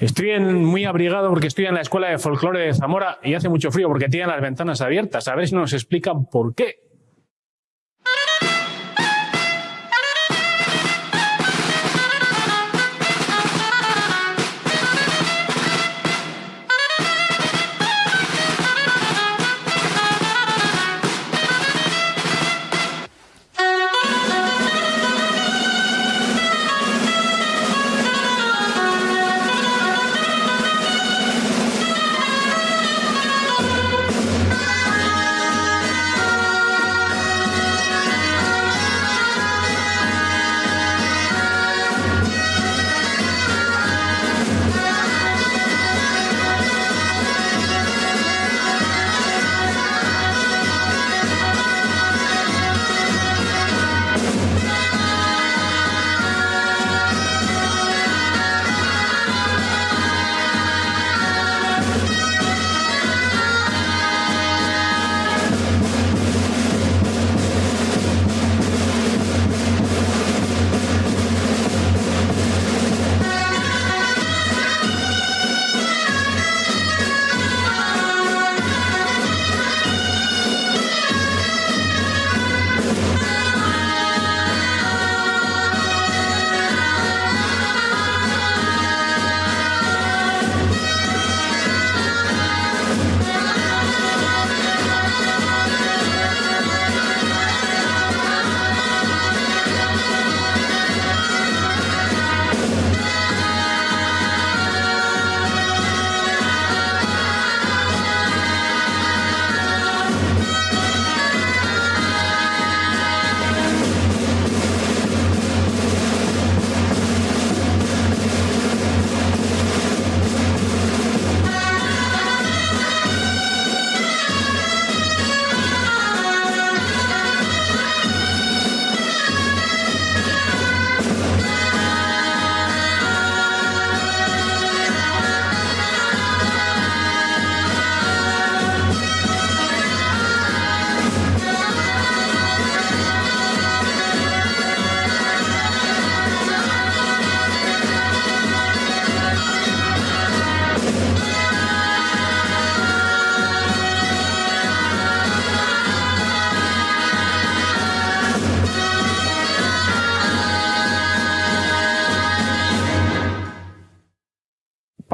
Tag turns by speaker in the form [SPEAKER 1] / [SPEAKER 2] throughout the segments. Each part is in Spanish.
[SPEAKER 1] Estoy muy abrigado porque estoy en la Escuela de Folclore de Zamora y hace mucho frío porque tienen las ventanas abiertas. A ver si nos explican por qué.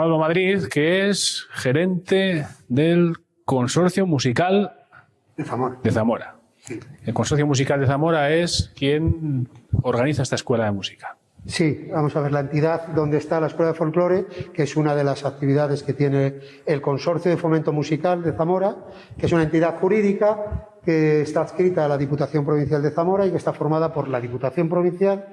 [SPEAKER 1] Pablo Madrid, que es gerente del Consorcio Musical
[SPEAKER 2] De Zamora.
[SPEAKER 1] de Zamora. El Consorcio Musical de Zamora es quien organiza esta escuela de música.
[SPEAKER 2] Sí, vamos a ver, la entidad donde está la Escuela de Folclore, que es una de las actividades que tiene el Consorcio de Fomento Musical de Zamora, que es una entidad jurídica que está adscrita a la Diputación Provincial de Zamora y que está formada por la Diputación Provincial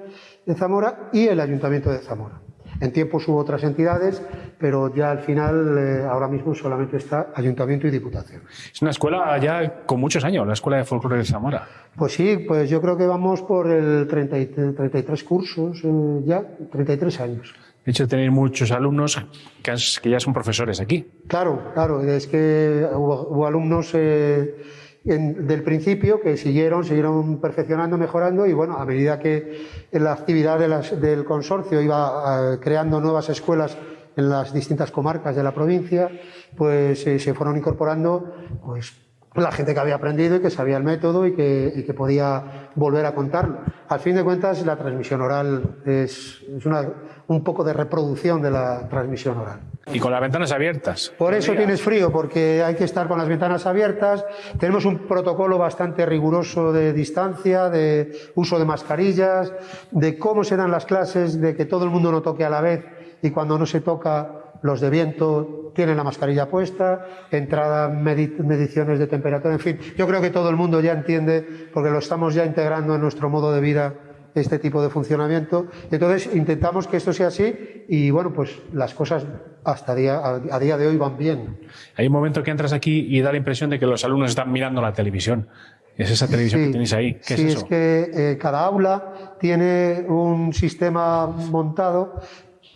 [SPEAKER 2] de Zamora y el Ayuntamiento de Zamora. En tiempos hubo otras entidades, pero ya al final, eh, ahora mismo solamente está Ayuntamiento y Diputación.
[SPEAKER 1] Es una escuela ya con muchos años, la Escuela de Folclore de Zamora.
[SPEAKER 2] Pues sí, pues yo creo que vamos por el 30 y 33 cursos eh, ya, 33 años.
[SPEAKER 1] De hecho, tenéis muchos alumnos que, has- que ya son profesores aquí.
[SPEAKER 2] Claro, claro, es que hubo, hubo alumnos eh, en- del principio que siguieron, siguieron perfeccionando, mejorando y bueno, a medida que la actividad de las- del consorcio iba eh, creando nuevas escuelas en las distintas comarcas de la provincia, pues eh, se fueron incorporando pues la gente que había aprendido y que sabía el método y que, y que podía volver a contarlo. Al fin de cuentas, la transmisión oral es, es una- un poco de reproducción de la transmisión oral.
[SPEAKER 1] Y con las ventanas abiertas.
[SPEAKER 2] Por eso tienes frío, porque hay que estar con las ventanas abiertas. Tenemos un protocolo bastante riguroso de distancia, de uso de mascarillas, de cómo se dan las clases, de que todo el mundo no toque a la vez y cuando no se toca, los de viento tienen la mascarilla puesta, entrada, medi- mediciones de temperatura, en fin. Yo creo que todo el mundo ya entiende, porque lo estamos ya integrando en nuestro modo de vida este tipo de funcionamiento. Entonces intentamos que esto sea así y bueno, pues las cosas hasta día, a, día de hoy van bien.
[SPEAKER 1] Hay un momento que entras aquí y da la impresión de que los alumnos están mirando la televisión. Es esa televisión que tenéis ahí. ¿Qué
[SPEAKER 2] sí,
[SPEAKER 1] es eso?
[SPEAKER 2] que eh, cada aula tiene un sistema montado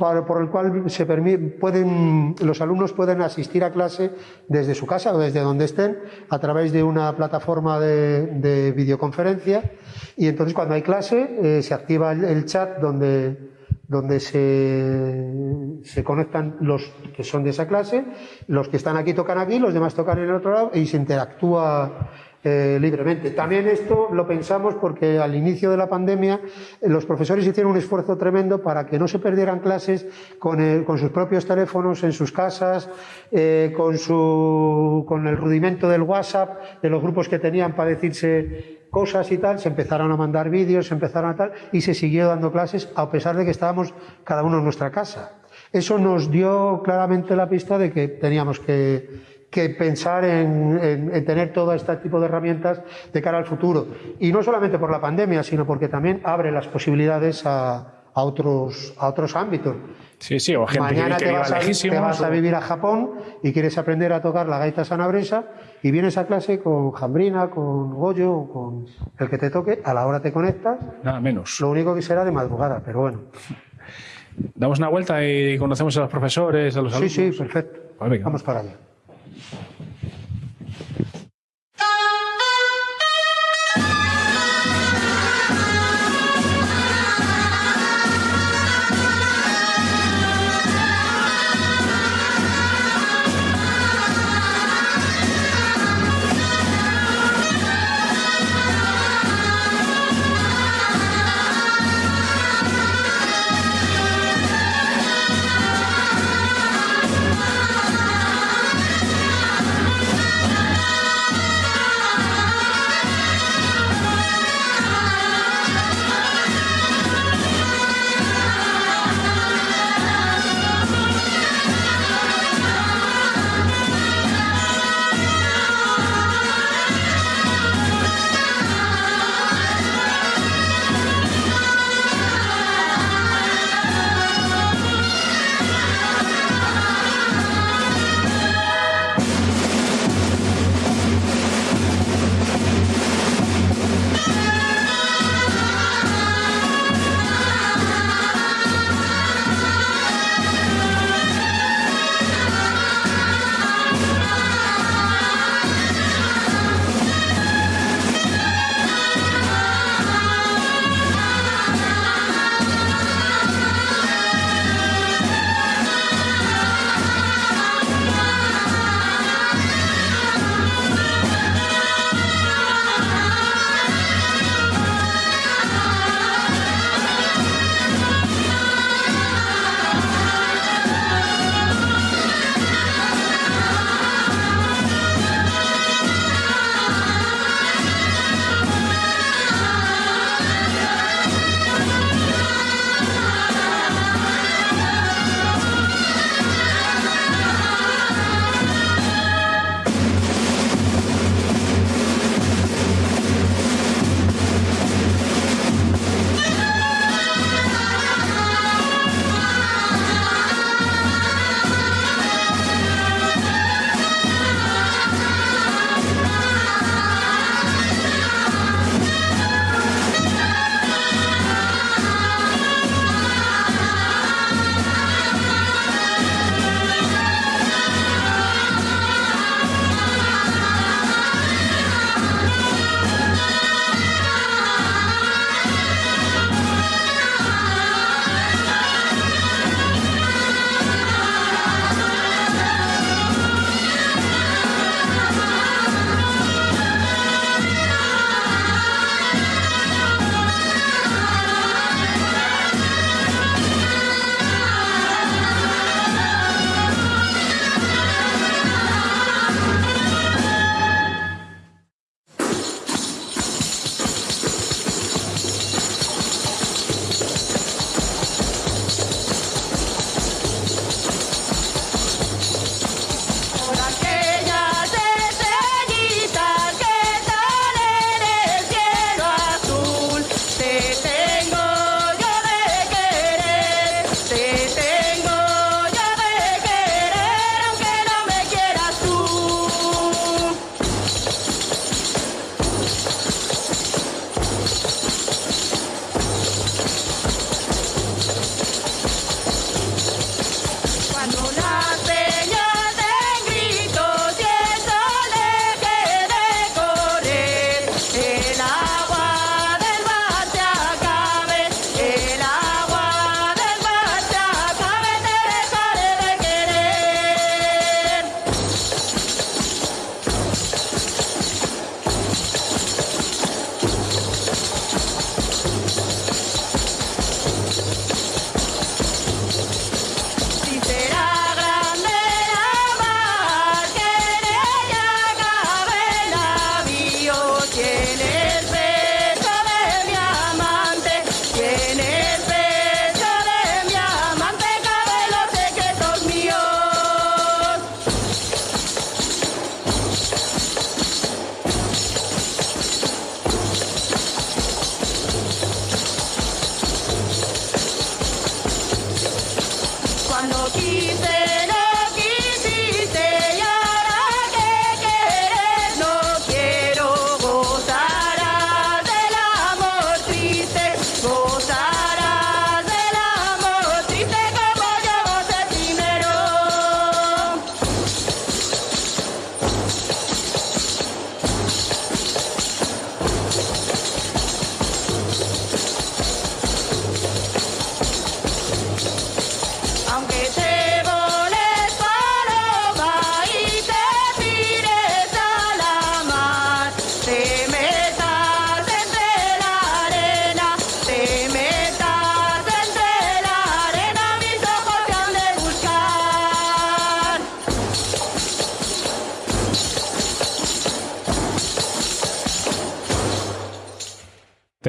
[SPEAKER 2] por el cual los alumnos pueden asistir a clase desde su casa o desde donde estén a través de una plataforma de, videoconferencia. Y entonces cuando hay clase eh, se activa el, chat donde, donde se, se, conectan los que son de esa clase, los que están aquí tocan aquí, los demás tocan en el otro lado y se interactúa eh, libremente. También esto lo pensamos porque al inicio de la pandemia eh, los profesores hicieron un esfuerzo tremendo para que no se perdieran clases con, sus propios teléfonos en sus casas, eh, con, su, con el rudimento del WhatsApp, de los grupos que tenían para decirse cosas y tal, se empezaron a mandar vídeos, se empezaron a tal, y se siguió dando clases a pesar de que estábamos cada uno en nuestra casa. Eso nos dio claramente la pista de que teníamos que que pensar en, tener todo este tipo de herramientas de cara al futuro. Y no solamente por la pandemia, sino porque también abre las posibilidades a, otros, a otros ámbitos.
[SPEAKER 1] Sí, sí, o gente
[SPEAKER 2] Mañana
[SPEAKER 1] que,
[SPEAKER 2] te, vas a, te vas a vivir a Japón y quieres aprender a tocar la gaita sanabresa y vienes a clase con Jambrina, con Goyo, con el que te toque, a la hora te conectas.
[SPEAKER 1] Nada menos.
[SPEAKER 2] Lo único que será de madrugada, pero bueno.
[SPEAKER 1] Damos una vuelta y conocemos a los profesores, a los alumnos.
[SPEAKER 2] Sí, sí, perfecto. Pues Vamos para allá.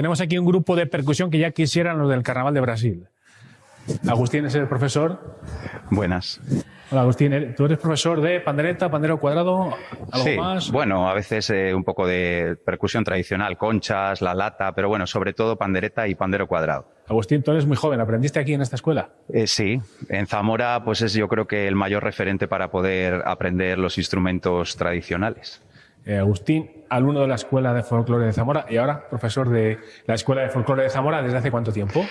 [SPEAKER 1] Tenemos aquí un grupo de percusión que ya quisieran los del Carnaval de Brasil. Agustín es el profesor.
[SPEAKER 3] Buenas.
[SPEAKER 1] Hola Agustín, tú eres profesor de pandereta, pandero cuadrado, algo
[SPEAKER 3] sí,
[SPEAKER 1] más.
[SPEAKER 3] Bueno, a veces eh, un poco de percusión tradicional, conchas, la lata, pero bueno, sobre todo pandereta y pandero cuadrado.
[SPEAKER 1] Agustín, tú eres muy joven, ¿aprendiste aquí en esta escuela?
[SPEAKER 3] Eh, sí, en Zamora pues es yo creo que el mayor referente para poder aprender los instrumentos tradicionales.
[SPEAKER 1] Eh, Agustín, alumno de la Escuela de Folclore de Zamora y ahora profesor de la Escuela de Folclore de Zamora, ¿desde hace cuánto tiempo?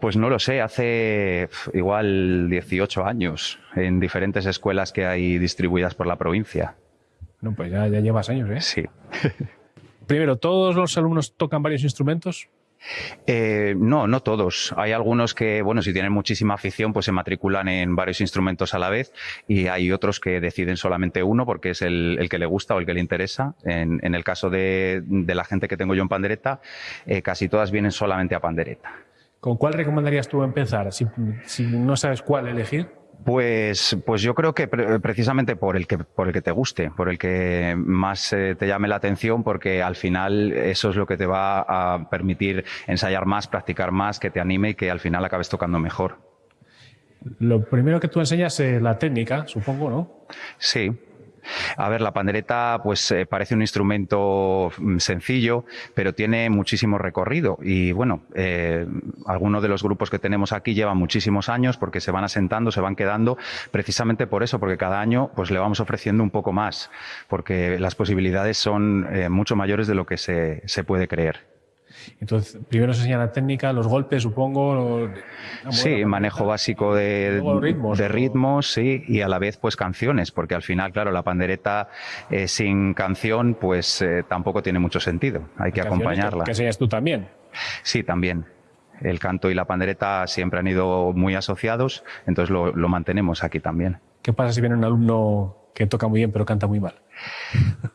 [SPEAKER 3] pues no lo sé, hace igual 18 años en diferentes escuelas que hay distribuidas por la provincia.
[SPEAKER 1] No, pues ya, ya llevas años, ¿eh?
[SPEAKER 3] Sí.
[SPEAKER 1] Primero, ¿todos los alumnos tocan varios instrumentos?
[SPEAKER 3] Eh, no, no todos. Hay algunos que, bueno, si tienen muchísima afición, pues se matriculan en varios instrumentos a la vez y hay otros que deciden solamente uno porque es el, que le gusta o el que le interesa. En, el caso de, la gente que tengo yo en pandereta, eh, casi todas vienen solamente a pandereta.
[SPEAKER 1] ¿Con cuál recomendarías tú empezar si, no sabes cuál elegir?
[SPEAKER 3] Pues, pues yo creo que precisamente por el que, por el que te guste, por el que más eh, te llame la atención, porque al final eso es lo que te va a permitir ensayar más, practicar más, que te anime y que al final acabes tocando mejor.
[SPEAKER 1] Lo primero que tú enseñas es la técnica, supongo, ¿no?
[SPEAKER 3] Sí, a ver, la pandereta pues eh, parece un instrumento mm, sencillo, pero tiene muchísimo recorrido y bueno, eh, algunos de los grupos que tenemos aquí llevan muchísimos años porque se van asentando, se van quedando, precisamente por eso, porque cada año pues le vamos ofreciendo un poco más, porque las posibilidades son eh, mucho mayores de lo que se puede creer.
[SPEAKER 1] Entonces, primero se enseña la técnica, los golpes, supongo.
[SPEAKER 3] sí, manejo básico de, ritmos, de ritmos, sí, y a la vez, pues canciones, porque al final, claro, la pandereta eh, sin canción, pues eh, tampoco tiene mucho sentido. Hay que acompañarla.
[SPEAKER 1] ¿Qué enseñas tú también?
[SPEAKER 3] Sí, también. El canto y la pandereta siempre han ido muy asociados, entonces lo, lo mantenemos aquí también.
[SPEAKER 1] ¿Qué pasa si viene un alumno que toca muy bien pero canta muy mal?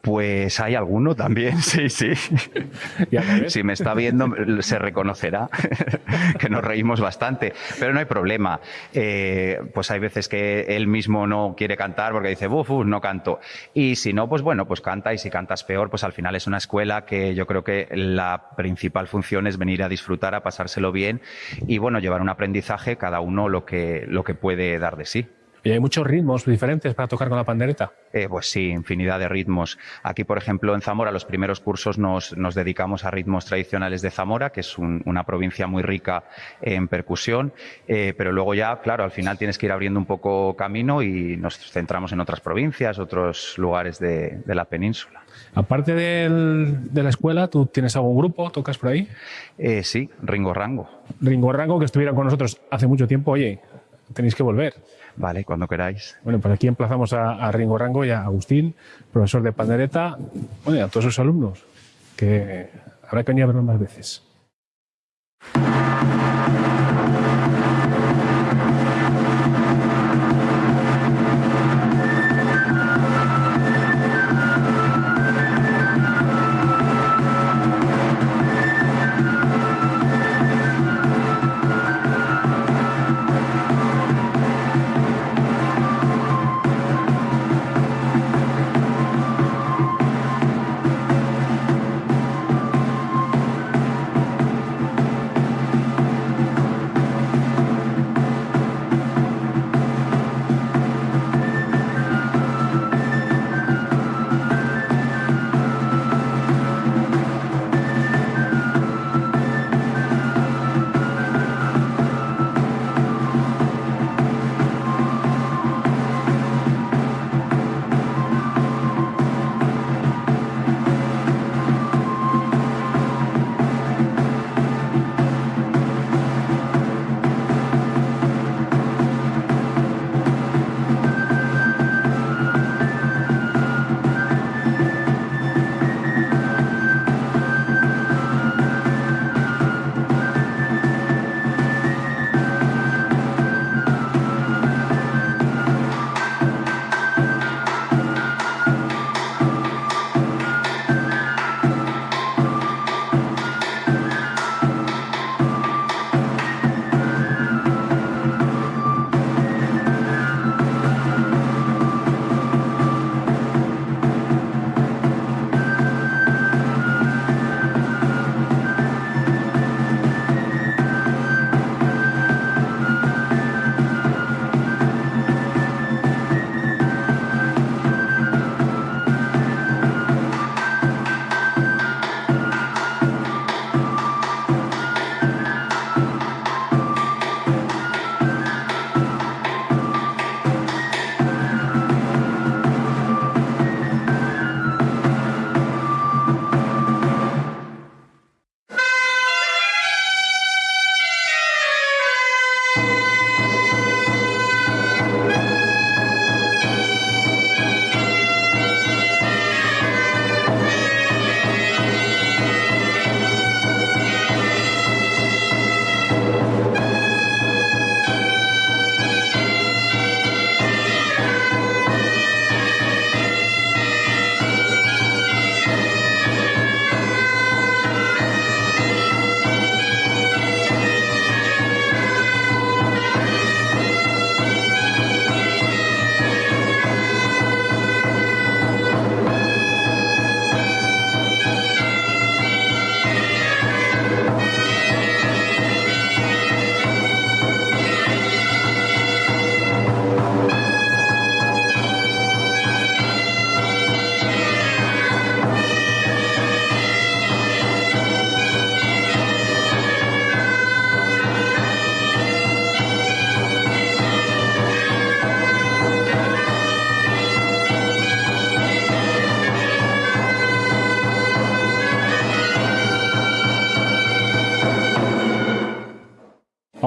[SPEAKER 3] Pues hay alguno también, sí, sí. Si me está viendo, se reconocerá que nos reímos bastante, pero no hay problema. Eh, pues hay veces que él mismo no quiere cantar porque dice, buf, no canto. Y si no, pues bueno, pues canta y si cantas peor, pues al final es una escuela que yo creo que la principal función es venir a disfrutar, a pasárselo bien y bueno, llevar un aprendizaje cada uno lo que, lo que puede dar de sí.
[SPEAKER 1] ¿Y hay muchos ritmos diferentes para tocar con la pandereta?
[SPEAKER 3] Eh, pues sí, infinidad de ritmos. Aquí, por ejemplo, en Zamora, los primeros cursos nos, dedicamos a ritmos tradicionales de Zamora, que es una provincia muy rica en percusión, eh, pero luego ya, claro, al final tienes que ir abriendo un poco camino y nos centramos en otras provincias, otros lugares de, la península.
[SPEAKER 1] Aparte de la escuela, ¿tú tienes algún grupo? ¿Tocas por ahí?
[SPEAKER 3] Eh, sí, Ringo Rango.
[SPEAKER 1] Ringo Rango, que estuvieron con nosotros hace mucho tiempo. Oye, tenéis que volver.
[SPEAKER 3] Vale, cuando queráis.
[SPEAKER 1] Bueno, pues aquí emplazamos a, Ringo Rango y a Agustín, profesor de pandereta, bueno, y a todos sus alumnos, que habrá que venir a verlo más veces.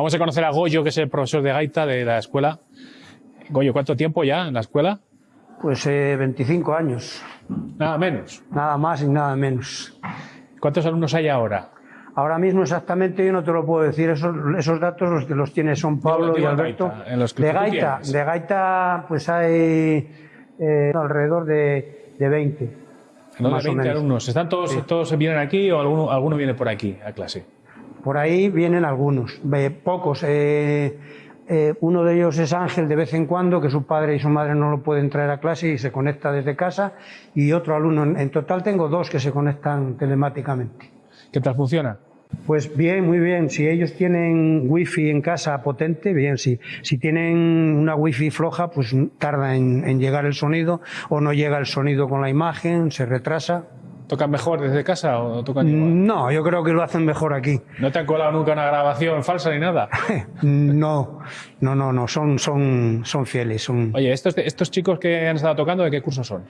[SPEAKER 1] Vamos a conocer a Goyo, que es el profesor de gaita de la escuela. Goyo, ¿cuánto tiempo ya en la escuela?
[SPEAKER 4] Pues 25 eh, años.
[SPEAKER 1] Nada menos.
[SPEAKER 4] Nada más y nada menos.
[SPEAKER 1] ¿Cuántos alumnos hay ahora?
[SPEAKER 4] Ahora mismo exactamente yo no te lo puedo decir, esos, esos datos los que los tiene son Pablo y Alberto. de Gaita, de Gaita pues hay eh, alrededor de, de 20.
[SPEAKER 1] más 20 alumnos. ¿Están todos, todos vienen aquí o alguno, alguno viene por aquí a clase?
[SPEAKER 4] Por ahí vienen algunos, pocos. Eh, eh, uno de ellos es Ángel de vez en cuando, que su padre y su madre no lo pueden traer a clase y se conecta desde casa. Y otro alumno, en total tengo dos que se conectan telemáticamente.
[SPEAKER 1] ¿Qué tal funciona?
[SPEAKER 4] Pues bien, muy bien. Si ellos tienen wifi en casa potente, bien. Si, si tienen una wifi floja, pues tarda en, llegar el sonido o no llega el sonido con la imagen, se retrasa.
[SPEAKER 1] ¿Tocan mejor desde casa o tocan igual?
[SPEAKER 4] No, yo creo que lo hacen mejor aquí.
[SPEAKER 1] ¿No te han colado nunca una grabación falsa ni nada?
[SPEAKER 4] no, no, no, no, son, son, son fieles. Son...
[SPEAKER 1] Oye, estos, estos chicos que han estado tocando, ¿de qué curso son?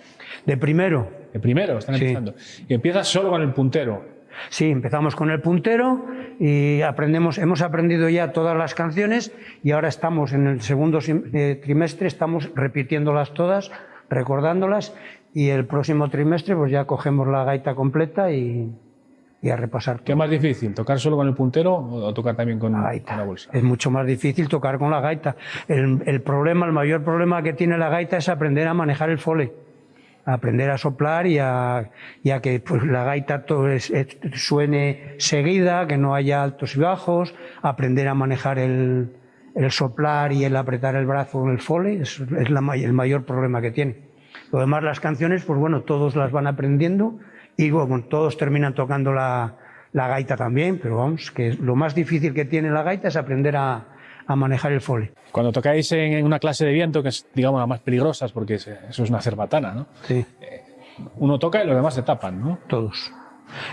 [SPEAKER 4] De primero.
[SPEAKER 1] De primero, están empezando. Y empiezas solo con el puntero.
[SPEAKER 4] Sí, empezamos con el puntero y aprendemos, hemos aprendido ya todas las canciones y ahora estamos en el segundo eh, trimestre, estamos repitiéndolas todas, recordándolas y el próximo trimestre pues ya cogemos la gaita completa y, a repasar.
[SPEAKER 1] ¿Qué es más difícil, tocar solo con el puntero o tocar también con, la bolsa?
[SPEAKER 4] Es mucho más difícil tocar con la gaita. El, el problema, el mayor problema que tiene la gaita es aprender a manejar el fole aprender a soplar y a, que pues, la gaita todo suene seguida, que no haya altos y bajos, aprender a manejar el, soplar y el apretar el brazo en el fole, es, es la, el mayor problema que tiene. Lo demás, las canciones, pues bueno, todos las van aprendiendo y bueno, todos terminan tocando la, la gaita también, pero vamos, que lo más difícil que tiene la gaita es aprender a, a manejar el fole.
[SPEAKER 1] Cuando tocáis en una clase de viento, que es, digamos, la más peligrosa, porque eso es una cerbatana, ¿no?
[SPEAKER 4] Sí.
[SPEAKER 1] Eh, uno toca y los demás se tapan, ¿no?
[SPEAKER 4] Todos.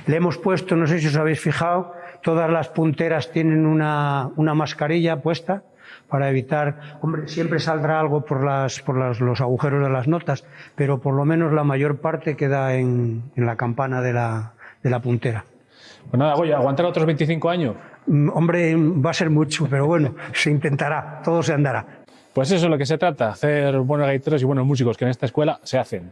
[SPEAKER 4] Le hemos puesto, no sé si os habéis fijado, todas las punteras tienen una, una mascarilla puesta para evitar, hombre, siempre saldrá algo por, las, por los agujeros de las notas, pero por lo menos la mayor parte queda en, en la campana de la, de la puntera.
[SPEAKER 1] Pues nada, Goya, ¿aguantar otros 25 años?
[SPEAKER 4] Mm, hombre, va a ser mucho, pero bueno, se intentará, todo se andará.
[SPEAKER 1] Pues eso es lo que se trata, hacer buenos gaiteros y buenos músicos que en esta escuela se hacen.